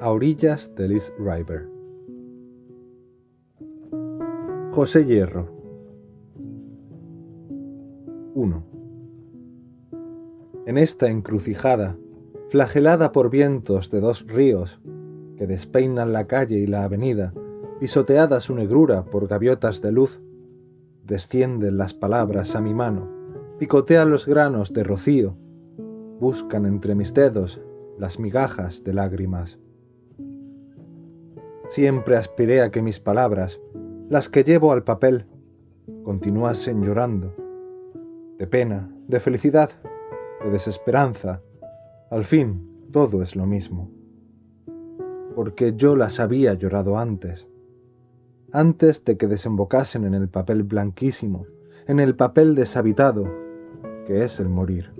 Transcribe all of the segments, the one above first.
A orillas del East River. José Hierro 1. En esta encrucijada, flagelada por vientos de dos ríos que despeinan la calle y la avenida, pisoteada su negrura por gaviotas de luz, descienden las palabras a mi mano, picotean los granos de rocío, buscan entre mis dedos las migajas de lágrimas. Siempre aspiré a que mis palabras, las que llevo al papel, continuasen llorando, de pena, de felicidad, de desesperanza. Al fin, todo es lo mismo. Porque yo las había llorado antes, antes de que desembocasen en el papel blanquísimo, en el papel deshabitado, que es el morir.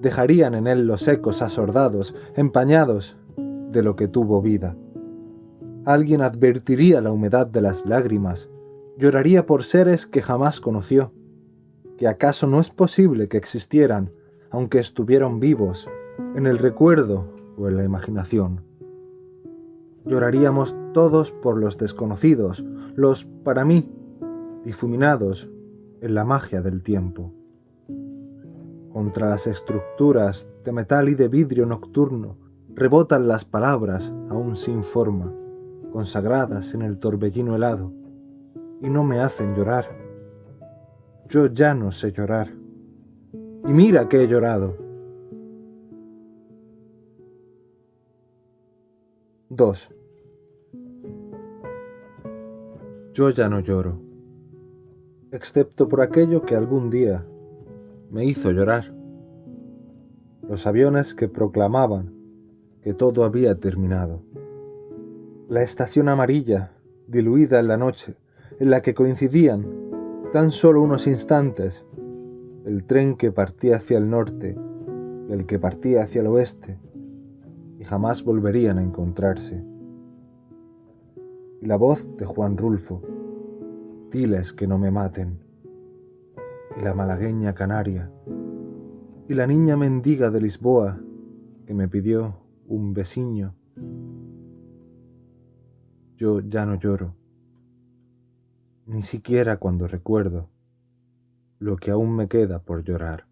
Dejarían en él los ecos asordados, empañados de lo que tuvo vida. Alguien advertiría la humedad de las lágrimas, lloraría por seres que jamás conoció, que acaso no es posible que existieran, aunque estuvieron vivos, en el recuerdo o en la imaginación. Lloraríamos todos por los desconocidos, los, para mí, difuminados en la magia del tiempo. Contra las estructuras de metal y de vidrio nocturno rebotan las palabras aún sin forma, consagradas en el torbellino helado, y no me hacen llorar. Yo ya no sé llorar. Y mira que he llorado. 2. Yo ya no lloro, excepto por aquello que algún día me hizo llorar. Los aviones que proclamaban que todo había terminado la estación amarilla, diluida en la noche, en la que coincidían, tan solo unos instantes, el tren que partía hacia el norte y el que partía hacia el oeste, y jamás volverían a encontrarse. Y la voz de Juan Rulfo, diles que no me maten, y la malagueña canaria, y la niña mendiga de Lisboa que me pidió un besiño yo ya no lloro, ni siquiera cuando recuerdo lo que aún me queda por llorar.